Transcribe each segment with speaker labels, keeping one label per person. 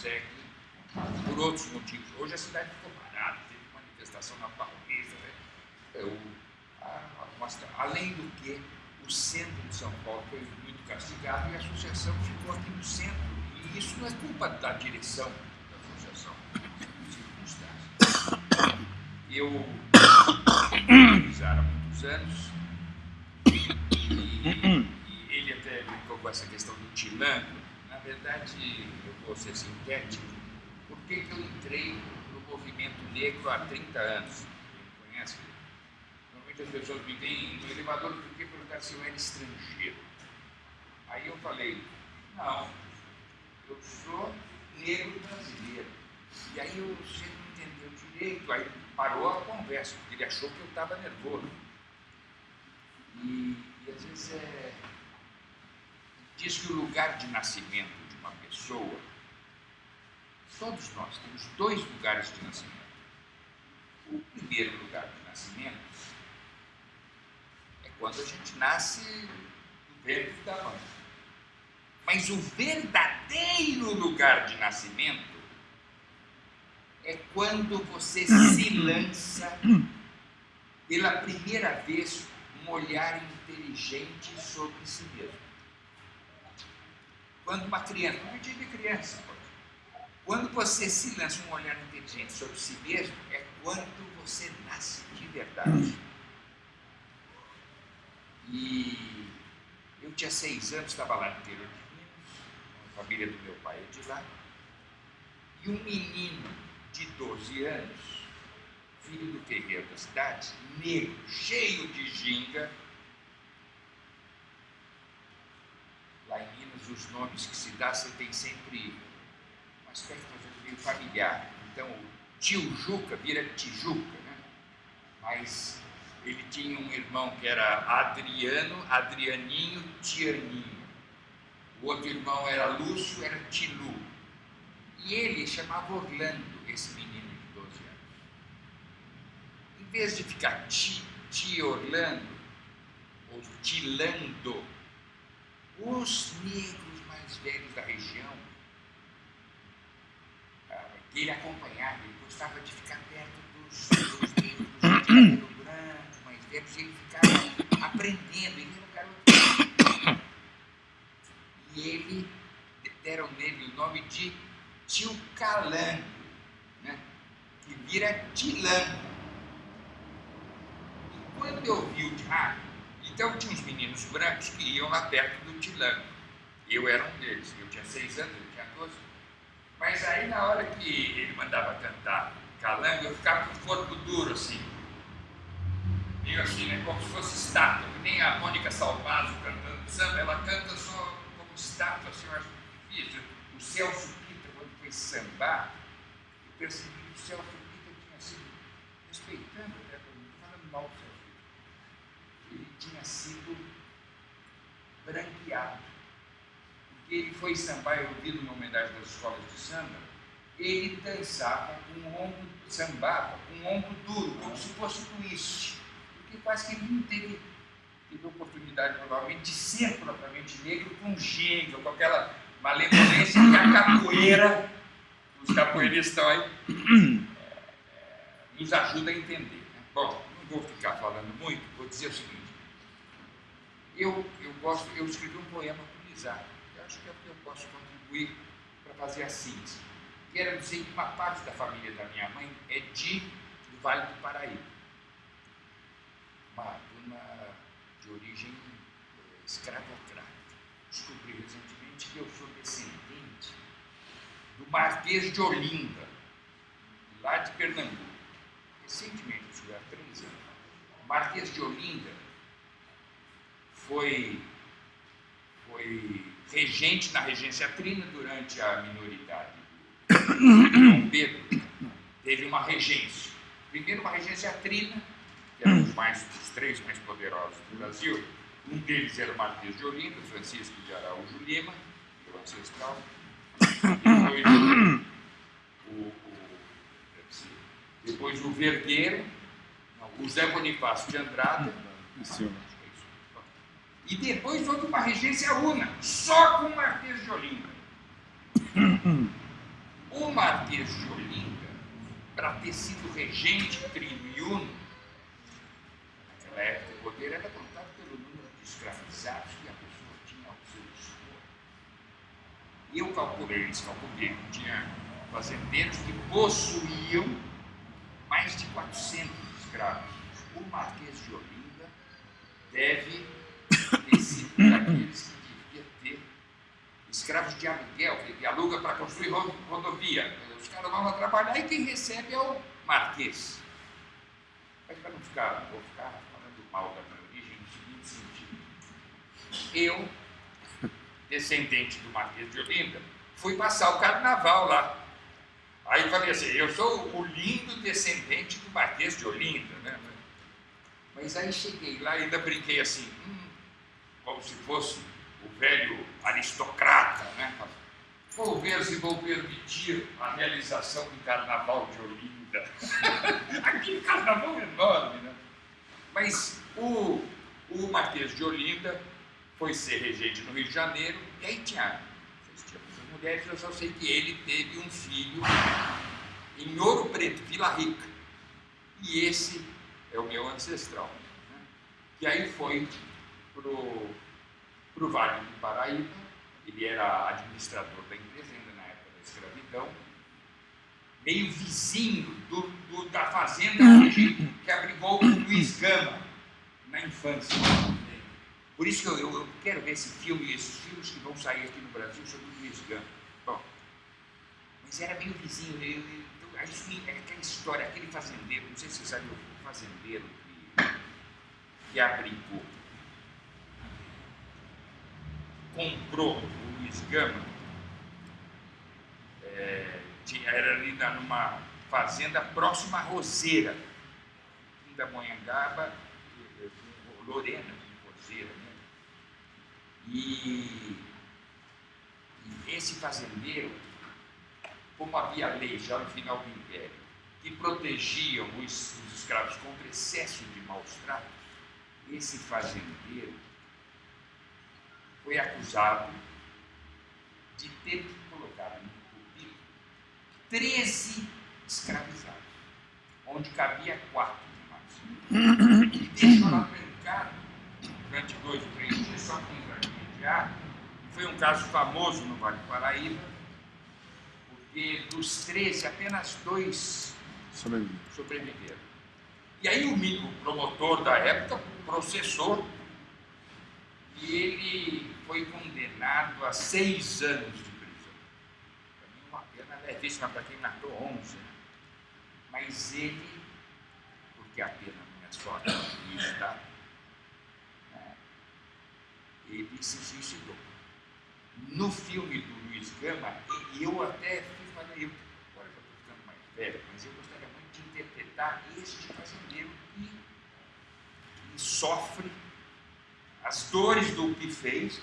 Speaker 1: consegue por outros motivos. Hoje a cidade ficou parada, teve manifestação na Paulista, né? É, o, a, a, além do que, o centro de São Paulo foi muito castigado e a associação ficou aqui no centro. E isso não é culpa da direção da associação, circunstâncias. Eu há muitos anos e, e ele até brincou com essa questão do tilango. Verdade, eu vou ser sintético, por que, que eu entrei no movimento negro há 30 anos? Quem conhece? Normalmente as pessoas me veem no elevador porque perguntaram se eu era estrangeiro. Aí eu falei, não, eu sou negro brasileiro. E aí o sujeito não entendeu direito, aí parou a conversa, porque ele achou que eu estava nervoso. E, e às vezes é. Diz que o lugar de nascimento de uma pessoa, todos nós temos dois lugares de nascimento. O primeiro lugar de nascimento é quando a gente nasce no ventre da mãe. Mas o verdadeiro lugar de nascimento é quando você se lança pela primeira vez um olhar inteligente sobre si mesmo. Quando uma criança, não é de criança, quando você se lança um olhar inteligente sobre si mesmo, é quando você nasce de verdade. E eu tinha seis anos, estava lá no interior de Minas, a família do meu pai é de lá, e um menino de 12 anos, filho do terreiro da cidade, negro, cheio de ginga. Lá em Minas, os nomes que se dá, você tem sempre um aspecto meio familiar. Então, tio Juca vira Tijuca, né? Mas ele tinha um irmão que era Adriano, Adrianinho, Tianinho. O outro irmão era Lúcio, era Tilu. E ele chamava Orlando esse menino de 12 anos. Em vez de ficar ti, ti Orlando, ou tilando, os negros mais velhos da região, ah, que ele acompanhava, ele gostava de ficar perto dos, dos negros cabelo branco, mais velhos, ele ficava aprendendo, ele era um garoto. E ele, deram nele o nome de Tio Calango que vira tilano. E quando eu vi o ah, então tinha uns meninos brancos que iam lá perto do tilano. Eu era um deles, eu tinha seis anos, ele tinha doze. Mas aí na hora que ele mandava cantar calango, eu ficava com o corpo duro assim. Meio assim, né, como se fosse estátua, que nem a Mônica Salvazo cantando samba, ela canta só como estátua, assim, eu acho difícil. O Celso Pita, quando foi sambar, eu percebi que o Celso respeitando até falando mal do tinha sido branqueado. Porque ele foi sambar, eu vi numa homenagem das escolas de samba, ele dançava com um ombro, sambava com um ombro duro, como se fosse twist. Porque quase que ele não teve, teve oportunidade, provavelmente, de ser propriamente negro com ginga, com aquela malevolência que a capoeira, os capoeiristas estão aí, nos ajuda a entender. Né? Bom, não vou ficar falando muito, vou dizer o seguinte. Eu, eu, gosto, eu escrevi um poema utilizado. Eu acho que é o que eu posso contribuir para fazer a síntese. Quero dizer que uma parte da família da minha mãe é de do Vale do Paraíba. Uma dona de origem eh, escravocrata. Descobri recentemente que eu sou descendente do Marquês de Olinda, lá de Pernambuco recentemente, há três anos, o Marquês de Olinda foi, foi regente na regência trina durante a minoridade do Dom Pedro. Teve uma regência. Primeiro uma regência trina, que eram os, mais, os três mais poderosos do Brasil. Um deles era o Marquês de Olinda, Francisco de Araújo Lima, meu ancestral. Depois, o, depois o Vergueiro, o Zé Bonifácio de Andrada. E depois houve uma regência una, só com o Marquês de Olinda. Marquês de Olinda, para ter sido regente tribuno, naquela época o poder era contado pelo número de escravizados que a pessoa tinha ao seu dispor. E eu calculei, eles calculei, tinha fazendeiros que possuíam mais de 400 escravos. O Marquês de Olinda deve sido daqueles que devia ter escravos de aluguel, que aluga para construir rodovia. Os caras vão lá trabalhar e quem recebe é o Marquês. Mas para não ficar, vou ficar falando mal da minha origem no seguinte sentido. Eu, descendente do Marquês de Olinda, fui passar o carnaval lá. Aí falei assim, eu sou o lindo descendente do Marquês de Olinda, né? Mas aí cheguei lá e ainda brinquei assim, hum, como se fosse o velho aristocrata, né? Vou ver se vou permitir a realização do carnaval de Olinda. Aquele carnaval enorme, né? Mas o, o Marquês de Olinda foi ser regente no Rio de Janeiro, e aí tinha mulheres, eu só sei que ele teve um filho em Ouro Preto, Vila Rica. E esse é o meu ancestral. Né? E aí foi para o Vale do Paraíba, ele era administrador da empresa ainda na época da escravidão, meio vizinho do, do, da fazenda que abrigou o Luiz Gama na infância. Por isso que eu, eu, quero ver esse filme e esses filmes que vão sair aqui no Brasil sobre o Luiz Gama. Bom, mas era meio vizinho. Eu, eu, isso é aquela história, aquele fazendeiro, não sei se você sabe, o fazendeiro que, que abrigou, comprou o Luiz Gama, é, era ali numa fazenda próxima à Roseira, da Monhangaba, Lorena, Roseira, né? E, e esse fazendeiro, como havia lei já no final do Império, que protegiam os, os escravos contra excesso de maus tratos, esse fazendeiro foi acusado de ter colocado no currículo 13 escravizados, onde cabia quatro de mais. E deixou lá trancado durante dois ou três dias só com foi um caso famoso no Vale do Paraíba, porque dos 13, apenas dois sobreviveram. E aí o, o promotor da época processou e ele foi condenado a seis anos de prisão. Para mim, uma pena levíssima para quem matou 11. Né? Mas ele, porque a pena não é só está ele se suicidou. No filme do Luiz Gama, eu até fui falar, eu, agora eu estou ficando mais velho, mas eu gostaria muito de interpretar este fazendeiro que, que sofre as dores do que fez,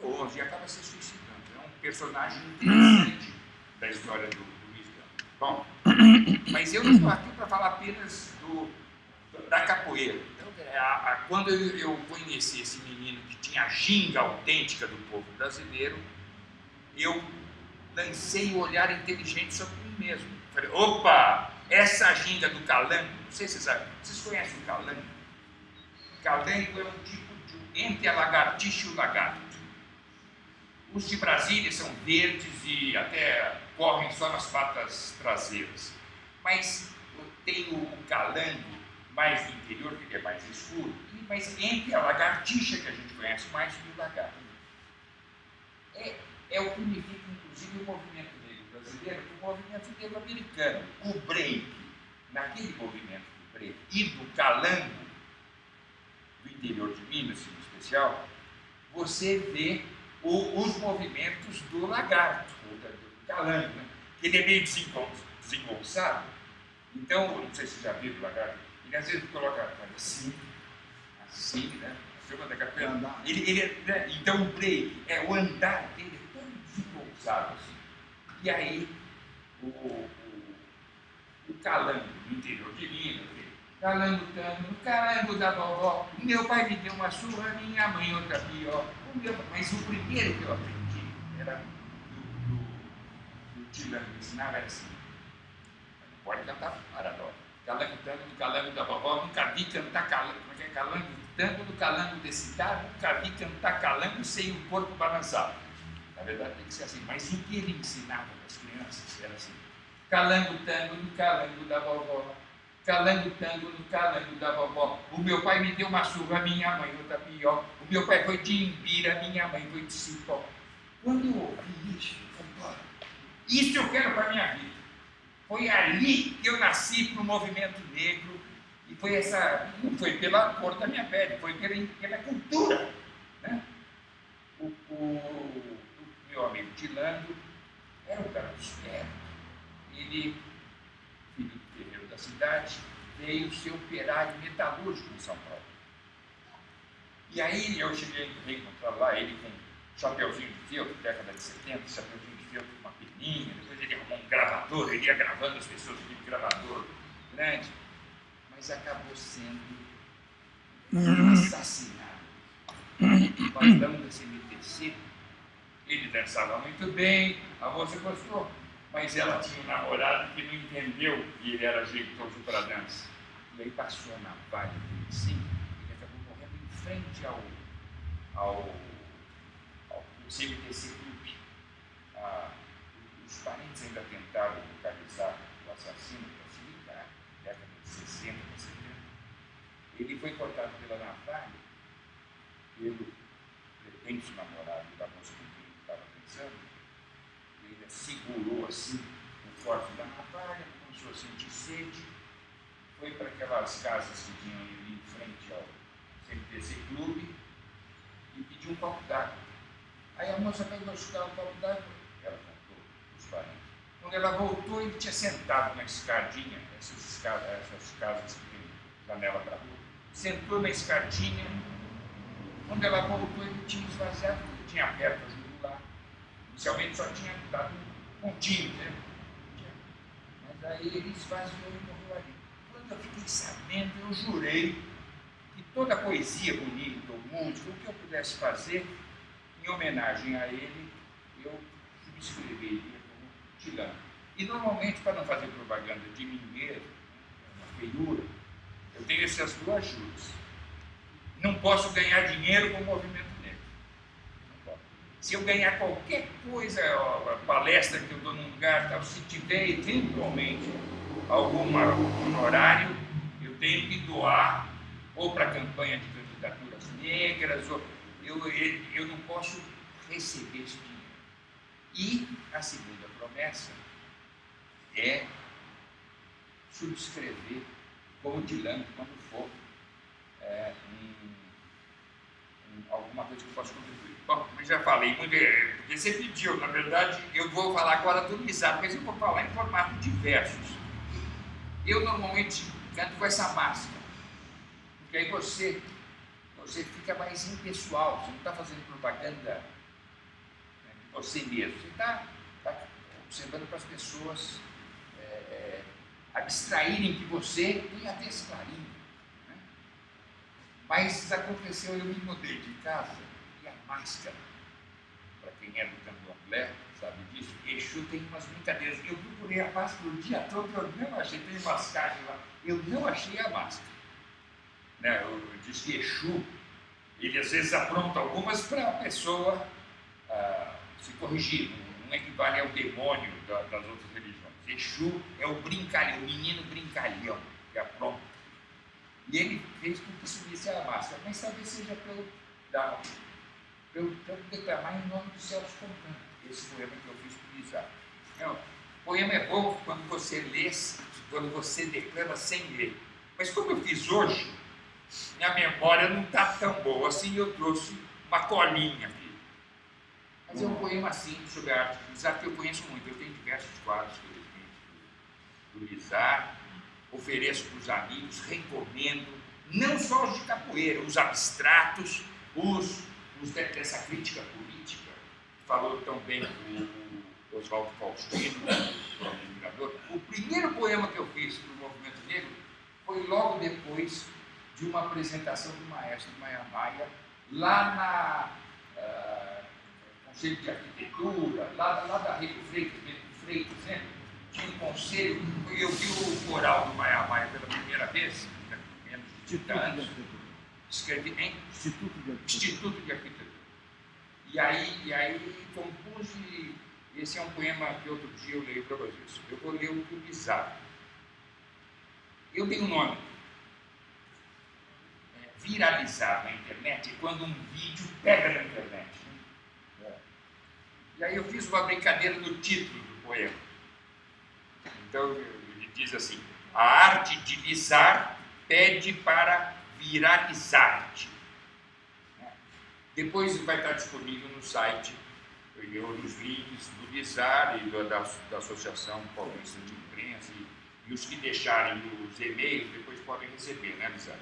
Speaker 1: pô, e acaba se suicidando. É um personagem interessante da história do, do. Bom, mas eu não estou aqui para falar apenas do, da capoeira é, a, a, quando eu, eu, conheci esse menino que tinha a ginga autêntica do povo brasileiro, eu lancei o um olhar inteligente sobre mim mesmo. Falei, opa, essa ginga do calango, não sei se vocês sabem, vocês conhecem o calango? O calango é um tipo entre a lagartixa e o lagarto. Os de Brasília são verdes e até correm só nas patas traseiras. Mas tem o, calango mais do interior, que é mais escuro, mas entre a lagartixa que a gente conhece mais e o lagarto. É, é o que unifica, inclusive, o movimento negro brasileiro com o movimento negro americano. O break, naquele movimento do break e do calango, interior de Minas, em especial, você vê o, os movimentos do lagarto, do calango, né? que ele é meio desengonçado. Então, não sei se já viram o lagarto ele às vezes coloca assim, assim, né? Filma da capoeira. Ele, ele, né? Então o break, é o andar dele é todo desengonçado assim. E aí o, o, o calango do interior de Minas, calango tango, calango da vovó, meu pai me deu uma surra, minha mãe outra pior. O meu, mas o primeiro que eu aprendi era do, do, do Tilano ensinava assim. Não pode cantar paradó. Calango tango do calango da vovó, nunca vi cantar calango, como é que é calango tango do calango desse cidade, nunca vi cantar calango sem o corpo balançado. Na verdade tem que ser assim, mas o que ele ensinava para as crianças era assim. Calango tango no calango da vovó, calango tango no calango da vovó. O meu pai me deu uma surra, minha mãe outra pior. O meu pai foi de Imbira, minha mãe foi de Cipó. Quando eu ouvi isso, falei, isso eu quero para minha vida. Foi ali que eu nasci para o movimento negro e foi essa, não foi pela cor da minha pele, foi pela, pela cultura. Né? O, o, o, meu amigo Tilando era um garoto esperto. Ele, da cidade, veio ser operário metalúrgico em São Paulo. E aí eu cheguei a encontrar lá ele com um chapeuzinho de feltro, década de 70, chapeuzinho de feltro com uma peninha, depois ele arrumou um gravador, ele ia gravando as pessoas, aquele gravador grande, mas acabou sendo assassinado. Nós damos esse MTC, ele dançava muito bem, a moça gostou, mas ela tinha um namorado que não entendeu que ele era jeitoso para dança. E aí passou na Vale do 25, ele acabou morrendo em frente ao, ao, ao CMTC Clube. Ah, os parentes ainda tentaram localizar o assassino para se ligar, década de 60 para 70. Ele foi cortado pela navalha pelo pretenso namorado da moça com quem ele estava pensando. Segurou assim o corte da navalha, começou a sentir sede, foi para aquelas casas que tinham ali em frente ao CMTC Clube e pediu um copo d'água. Aí a moça pegou o copo d'água quando ela voltou, ele tinha sentado na escadinha, essas, escadas, essas casas que tem janela para rua. Sentou na escadinha. Quando ela voltou, ele tinha esvaziado, ele tinha aberto a jugular. Inicialmente só tinha dado um pontinho, né? Mas aí ele esvaziou e morreu ali. Quando eu fiquei sabendo, eu jurei que toda poesia bonita ou música, o que eu pudesse fazer em homenagem a ele, eu subscreveria tirando. E normalmente, para não fazer propaganda de mim mesmo, uma feiura, eu tenho essas duas ajudas. Não posso ganhar dinheiro com o movimento. Se eu ganhar qualquer coisa, a palestra que eu dou num lugar, tal, se tiver eventualmente algum honorário, eu tenho que doar ou para a campanha de candidaturas negras, ou eu, eu não posso receber esse dinheiro. E a segunda promessa é subscrever como Dilan quando for é, um, alguma coisa que eu possa contribuir. Bom, eu já falei é, porque você pediu, na verdade, eu vou falar agora do Mizado, mas eu vou falar em formato diversos. Eu normalmente canto com essa máscara, porque aí você, você fica mais impessoal, você não está fazendo propaganda você mesmo. Você está tá observando para as pessoas é, é, abstraírem que você tem até esse clarinho. Mas aconteceu, eu me mudei de casa e a máscara, para quem é do candomblé, sabe disso, Exu tem umas brincadeiras. Eu procurei a máscara o dia todo, eu não achei, tem umas caixas lá, eu não achei a máscara. Né? Eu, eu disse que Exu, ele às vezes apronta algumas para a pessoa. Ah, se corrigir, não equivale ao demônio das outras religiões. Exu é o brincalhão, o menino brincalhão, que é pronto. E ele fez com que subisse a máscara, mas talvez seja pelo, da, pelo, declamar em nome dos céus contando. Esse poema que eu fiz para Isaac. Não, o poema é bom quando você lê, quando você declama sem ler. Mas como eu fiz hoje, minha memória não está tão boa assim, eu trouxe uma colinha aqui. Mas é um poema simples sobre a arte do Lizar que eu conheço muito. Eu tenho diversos quadros, felizmente, do Lizar. Ofereço para os amigos, recomendo, não só os de capoeira, os abstratos, os, os dessa crítica política, falou tão bem o Oswaldo Faustino, o admirador. O primeiro poema que eu fiz para o movimento negro foi logo depois de uma apresentação do maestro Maia Maia, lá na. Uh, Conselho de Arquitetura, lá, lá da Rede Freitas, Freitas, né? Tinha um conselho, eu vi o coral do Maia Maia pela primeira vez, com menos de 30 anos, escrevi em
Speaker 2: Instituto de Arquitetura.
Speaker 1: Instituto de Arquitetura. E aí, e aí compus, e esse é um poema que outro dia eu leio para vocês. Eu vou ler o bizarro. Eu tenho um nome. É, viralizar na internet é quando um vídeo pega na internet. né? E aí eu fiz uma brincadeira no título do poema. Então ele diz assim: a arte de lisar pede para viralizar-te. Depois vai estar disponível no site, eu, nos links do Lisar e da, da, da Associação Paulista de Imprensa, e, e os que deixarem os e-mails depois podem receber, né, Lisar?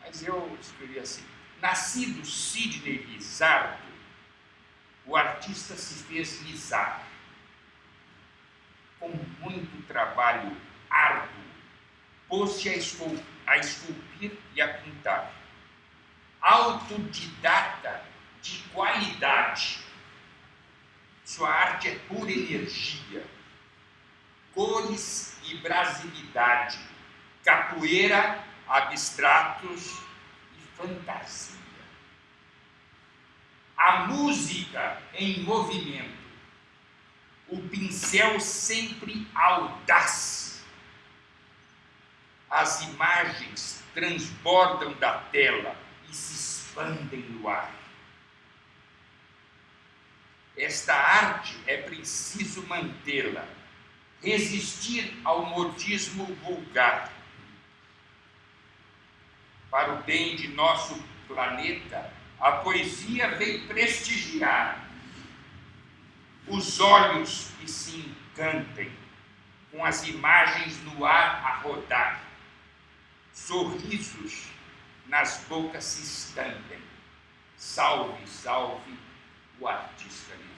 Speaker 1: Mas eu escrevi assim: Nascido Sidney Lizardo, o artista se fez lisar. Com muito trabalho árduo, pôs-se a, escul a esculpir e a pintar. Autodidata de qualidade. Sua arte é pura energia, cores e brasilidade, capoeira, abstratos e fantasia. A música em movimento, o pincel sempre audaz. As imagens transbordam da tela e se expandem no ar. Esta arte é preciso mantê-la, resistir ao modismo vulgar. Para o bem de nosso planeta, a poesia vem prestigiar os olhos que se encantem com as imagens no ar a rodar, sorrisos nas bocas se estampem. Salve, salve o artista livre.